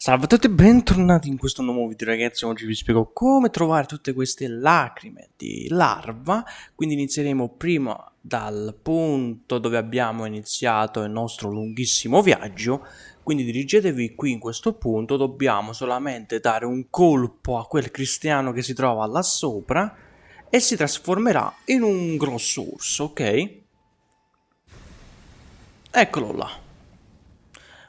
Salve a tutti e bentornati in questo nuovo video ragazzi, oggi vi spiego come trovare tutte queste lacrime di larva, quindi inizieremo prima dal punto dove abbiamo iniziato il nostro lunghissimo viaggio, quindi dirigetevi qui in questo punto, dobbiamo solamente dare un colpo a quel cristiano che si trova là sopra e si trasformerà in un grosso urso, ok? Eccolo là.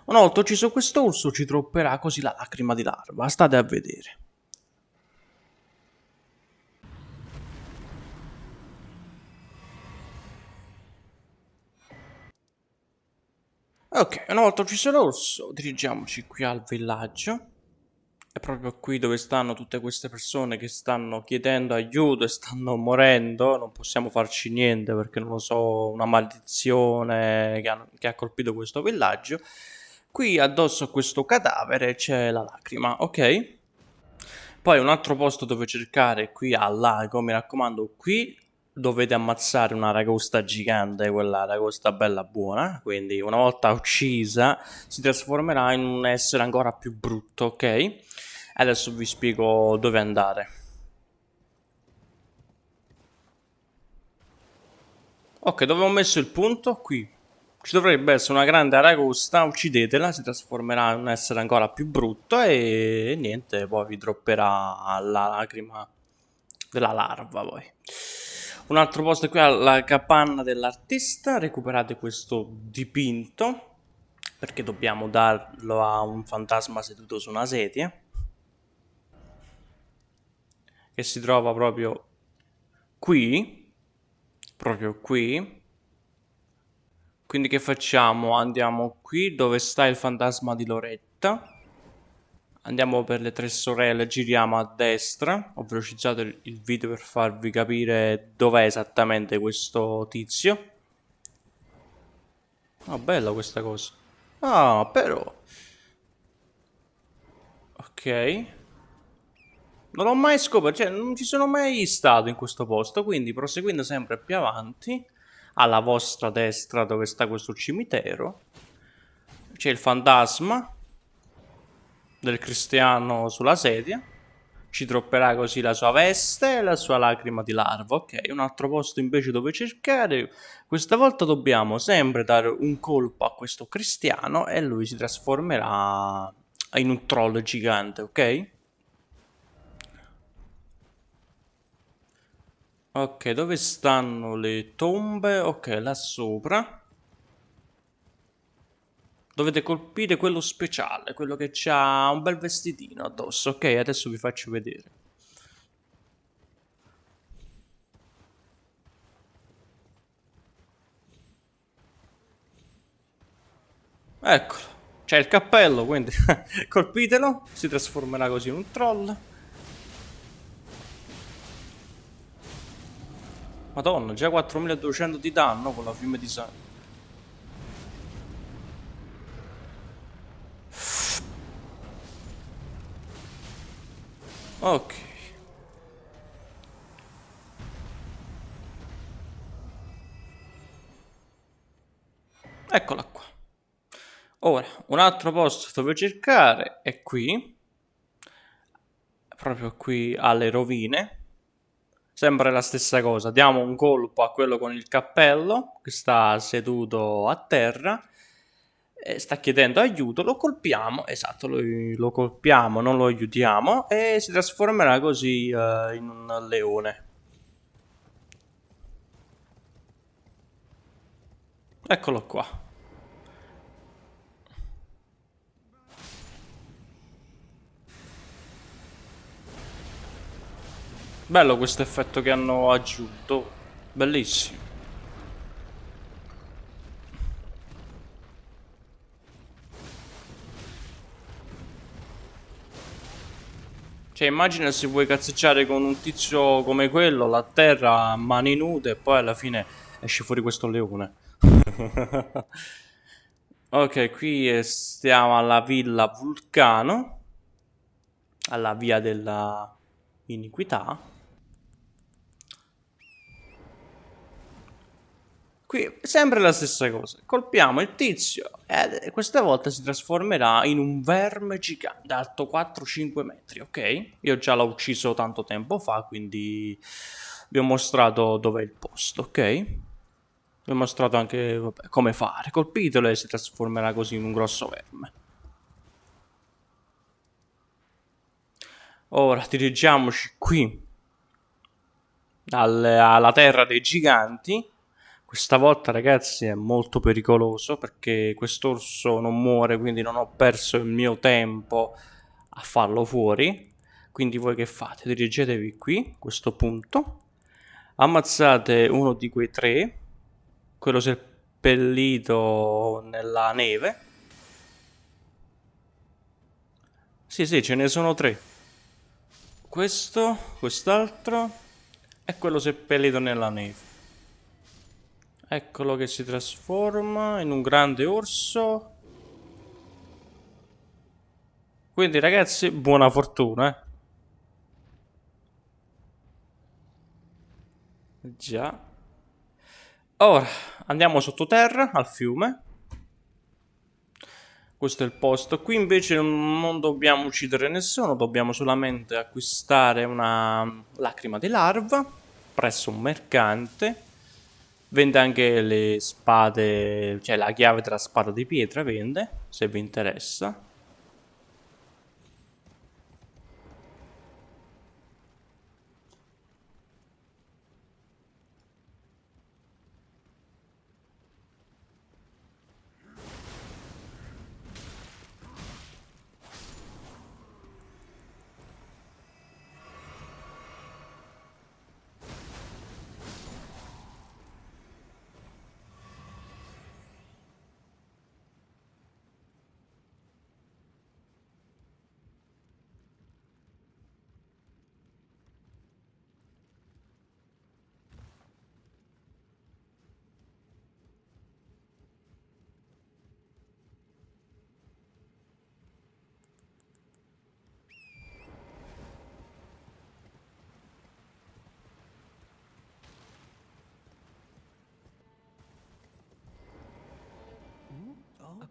Una volta ucciso questo urso ci tropperà così la lacrima di larva, state a vedere. Ok, una volta ucciso l'orso, dirigiamoci qui al villaggio. È proprio qui dove stanno tutte queste persone che stanno chiedendo aiuto e stanno morendo. Non possiamo farci niente perché non lo so, una maledizione che ha, che ha colpito questo villaggio. Qui addosso a questo cadavere c'è la lacrima, ok? Poi un altro posto dove cercare qui al lago, mi raccomando, qui dovete ammazzare una ragosta gigante, quella ragosta bella buona, quindi una volta uccisa si trasformerà in un essere ancora più brutto, ok? Adesso vi spiego dove andare. Ok, dove ho messo il punto? Qui. Ci dovrebbe essere una grande aragosta, uccidetela, si trasformerà in un essere ancora più brutto e, niente, poi vi dropperà la lacrima della larva poi. Un altro posto qui alla capanna dell'artista, recuperate questo dipinto, perché dobbiamo darlo a un fantasma seduto su una sedia, che si trova proprio qui, proprio qui, quindi che facciamo? Andiamo qui dove sta il fantasma di Loretta. Andiamo per le tre sorelle, giriamo a destra. Ho velocizzato il video per farvi capire dov'è esattamente questo tizio. Ah, oh, bella questa cosa. Ah, però... Ok. Non l'ho mai scoperto, cioè non ci sono mai stato in questo posto, quindi proseguendo sempre più avanti alla vostra destra dove sta questo cimitero c'è il fantasma del cristiano sulla sedia. Ci tropperà così la sua veste e la sua lacrima di larva ok? Un altro posto invece dove cercare. Questa volta dobbiamo sempre dare un colpo a questo cristiano e lui si trasformerà in un troll gigante ok Ok, dove stanno le tombe? Ok, là sopra. Dovete colpire quello speciale, quello che ha un bel vestitino addosso. Ok, adesso vi faccio vedere. Eccolo, c'è il cappello, quindi colpitelo, si trasformerà così in un troll. Madonna, già 4200 di danno con la fiume di sangue. Ok. Eccola qua. Ora, un altro posto dove cercare è qui. Proprio qui alle rovine sempre la stessa cosa, diamo un colpo a quello con il cappello che sta seduto a terra e sta chiedendo aiuto, lo colpiamo, esatto, lo, lo colpiamo, non lo aiutiamo e si trasformerà così uh, in un leone. Eccolo qua. Bello questo effetto che hanno aggiunto. Bellissimo. Cioè immagina se vuoi cazzeggiare con un tizio come quello, la terra a mani nude e poi alla fine esce fuori questo leone. ok, qui stiamo alla villa Vulcano, alla via della iniquità. Qui sempre la stessa cosa. Colpiamo il tizio e questa volta si trasformerà in un verme gigante alto 4-5 metri, ok? Io già l'ho ucciso tanto tempo fa, quindi vi ho mostrato dov'è il posto, ok? Vi ho mostrato anche vabbè, come fare. Colpitelo e si trasformerà così in un grosso verme. Ora dirigiamoci qui alla terra dei giganti questa volta ragazzi è molto pericoloso perché quest'orso non muore, quindi non ho perso il mio tempo a farlo fuori. Quindi voi che fate? Dirigetevi qui, a questo punto. Ammazzate uno di quei tre, quello seppellito nella neve. Sì, sì, ce ne sono tre. Questo, quest'altro e quello seppellito nella neve. Eccolo che si trasforma in un grande orso. Quindi ragazzi, buona fortuna, eh. Già. Ora, andiamo sottoterra, al fiume. Questo è il posto. Qui invece non dobbiamo uccidere nessuno, dobbiamo solamente acquistare una lacrima di larva presso un mercante Vende anche le spade, cioè la chiave della spada di pietra vende, se vi interessa.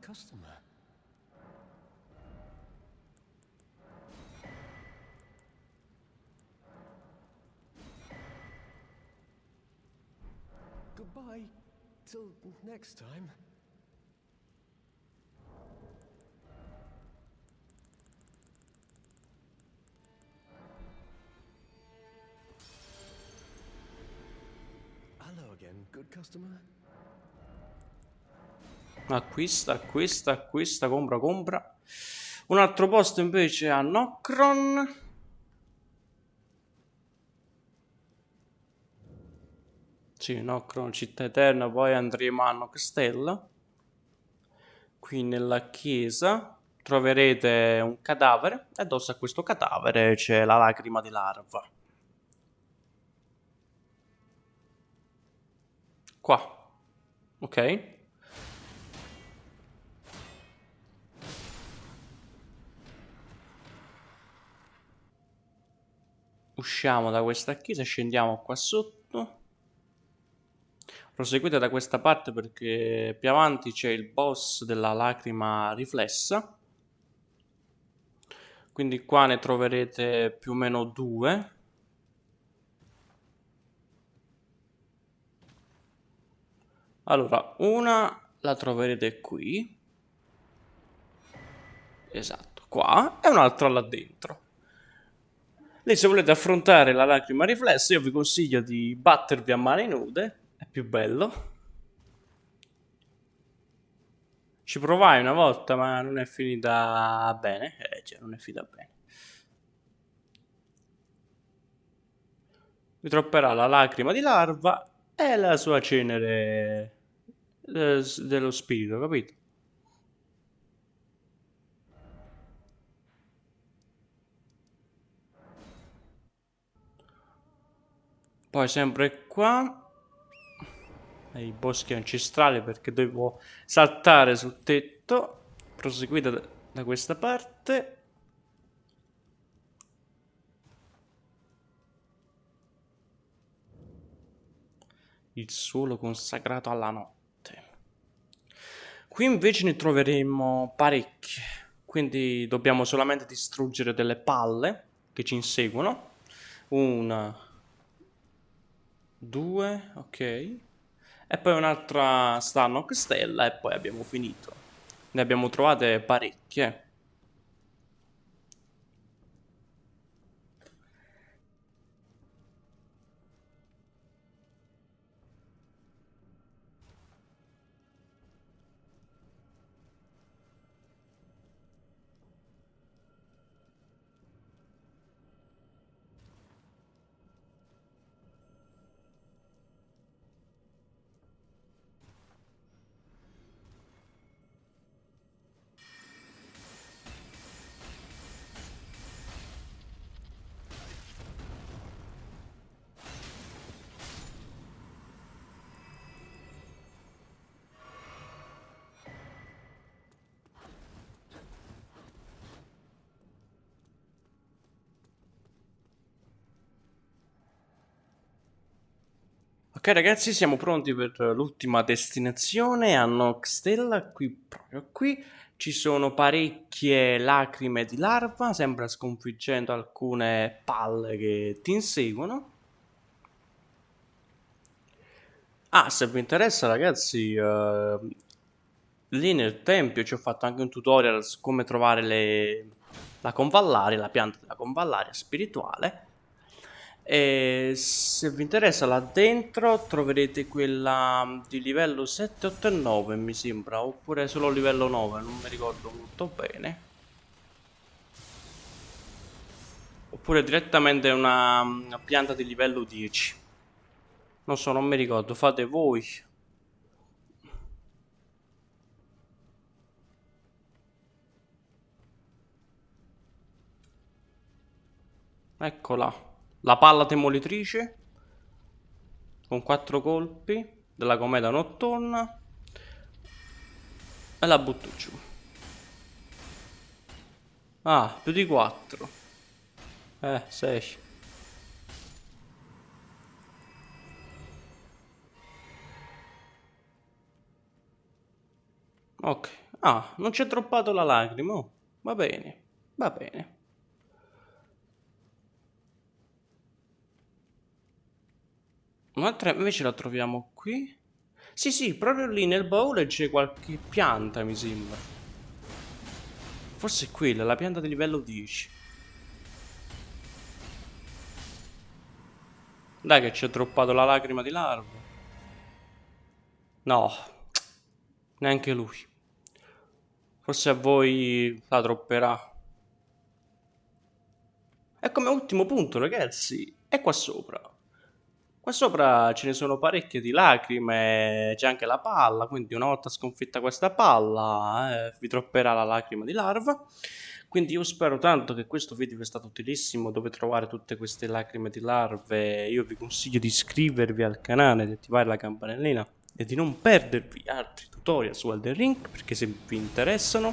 Customer. Goodbye. Till next time. Hello again, good customer. Acquista, acquista, acquista, compra, compra. Un altro posto invece a Nocron. Sì, Nocron, città eterna, poi andremo a Nocstella. Qui nella chiesa troverete un cadavere e addosso a questo cadavere c'è la lacrima di larva. Qua. Ok? Usciamo da questa chiesa scendiamo qua sotto. Proseguite da questa parte perché più avanti c'è il boss della lacrima riflessa. Quindi qua ne troverete più o meno due. Allora una la troverete qui. Esatto qua e un'altra là dentro lei se volete affrontare la lacrima riflessa io vi consiglio di battervi a mani nude, è più bello. Ci provai una volta ma non è finita bene, eh cioè non è finita bene. Vi tropperà la lacrima di larva e la sua cenere eh, dello spirito, capito? Poi sempre qua i boschi ancestrali perché devo saltare sul tetto proseguite da, da questa parte il suolo consacrato alla notte. Qui invece ne troveremo parecchie, quindi dobbiamo solamente distruggere delle palle che ci inseguono. Una, due, ok. E poi un'altra Stannock Stella e poi abbiamo finito. Ne abbiamo trovate parecchie. Ok ragazzi, siamo pronti per l'ultima destinazione a Noxtella, qui proprio qui. Ci sono parecchie lacrime di larva, sembra sconfiggendo alcune palle che ti inseguono. Ah, se vi interessa ragazzi, uh, lì nel tempio ci ho fatto anche un tutorial su come trovare le... la convallaria, la pianta della convallaria spirituale e se vi interessa là dentro troverete quella di livello 7, 8 e 9 mi sembra, oppure solo livello 9, non mi ricordo molto bene. Oppure direttamente una, una pianta di livello 10. Non so, non mi ricordo, fate voi. Eccola la palla demolitrice con quattro colpi della cometa notturna e la butto giù. Ah più di 4 eh 6 ok. Ah non c'è troppato la lacrima. Oh, va bene va bene Un'altra invece la troviamo qui. Sì, sì, proprio lì nel baule c'è qualche pianta, mi sembra. Forse è quella, la pianta di livello 10. Dai che ci ha droppato la lacrima di larva. No, neanche lui. Forse a voi la dropperà. E come ultimo punto, ragazzi, è qua sopra. Qua sopra ce ne sono parecchie di lacrime, c'è anche la palla, quindi una volta sconfitta questa palla eh, vi tropperà la lacrima di larva. Quindi io spero tanto che questo video sia stato utilissimo dove trovare tutte queste lacrime di larve. Io vi consiglio di iscrivervi al canale, di attivare la campanellina e di non perdervi altri tutorial su Elden Ring perché se vi interessano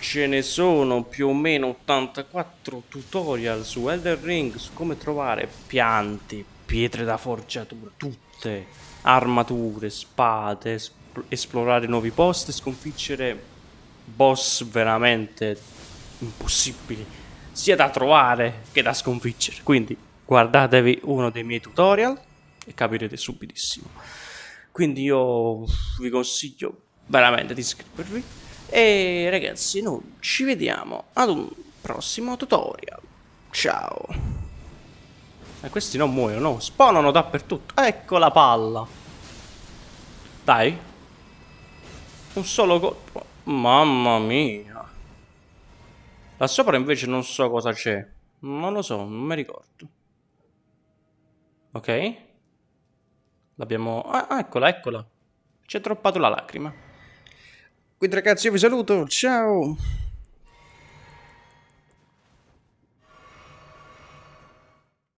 ce ne sono più o meno 84 tutorial su Elden Ring su come trovare piante, pietre da forgiatura, tutte, armature, spade, esplorare nuovi posti, sconfiggere boss veramente impossibili, sia da trovare che da sconfiggere. Quindi guardatevi uno dei miei tutorial e capirete subitissimo. Quindi io vi consiglio veramente di iscrivervi e ragazzi noi ci vediamo ad un prossimo tutorial. Ciao! E questi non muoiono, no? Spawnano dappertutto. Ecco la palla. Dai. Un solo colpo. Mamma mia. Là sopra invece non so cosa c'è. Non lo so, non mi ricordo. Ok. L'abbiamo... Ah, eccola, eccola. Ci è troppato la lacrima. Quindi ragazzi io vi saluto. Ciao.